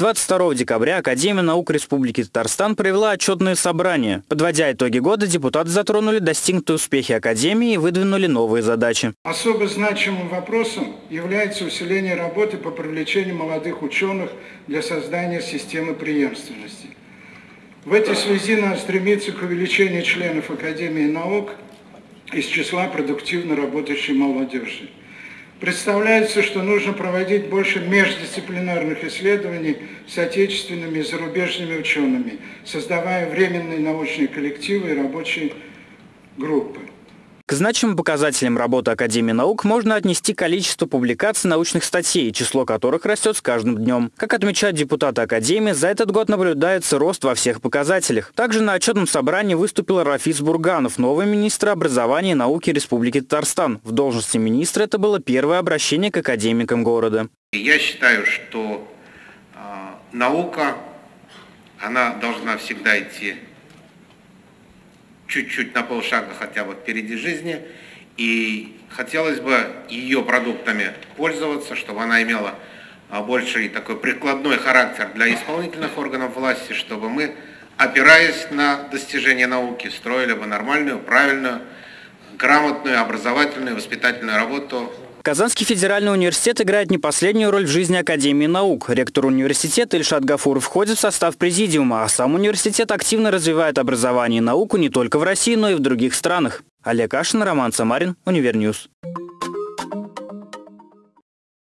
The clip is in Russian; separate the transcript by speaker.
Speaker 1: 22 декабря Академия наук Республики Татарстан провела отчетное собрание. Подводя итоги года, депутаты затронули достигнутые успехи Академии и выдвинули новые задачи.
Speaker 2: Особо значимым вопросом является усиление работы по привлечению молодых ученых для создания системы преемственности. В этой связи надо стремиться к увеличению членов Академии наук из числа продуктивно работающей молодежи. Представляется, что нужно проводить больше междисциплинарных исследований с отечественными и зарубежными учеными, создавая временные научные коллективы и рабочие группы.
Speaker 1: Значимым показателям работы Академии наук можно отнести количество публикаций научных статей, число которых растет с каждым днем. Как отмечают депутаты Академии, за этот год наблюдается рост во всех показателях. Также на отчетном собрании выступил Рафис Бурганов, новый министр образования и науки Республики Татарстан. В должности министра это было первое обращение к академикам города.
Speaker 3: Я считаю, что э, наука, она должна всегда идти чуть-чуть на полшага хотя бы впереди жизни. И хотелось бы ее продуктами пользоваться, чтобы она имела а, больший такой прикладной характер для исполнительных органов власти, чтобы мы, опираясь на достижения науки, строили бы нормальную, правильную, грамотную, образовательную, воспитательную работу
Speaker 1: Казанский федеральный университет играет не последнюю роль в жизни Академии наук. Ректор университета Ильшат Гафуров входит в состав президиума, а сам университет активно развивает образование и науку не только в России, но и в других странах. Олег Ашин, Роман Самарин, Univer News.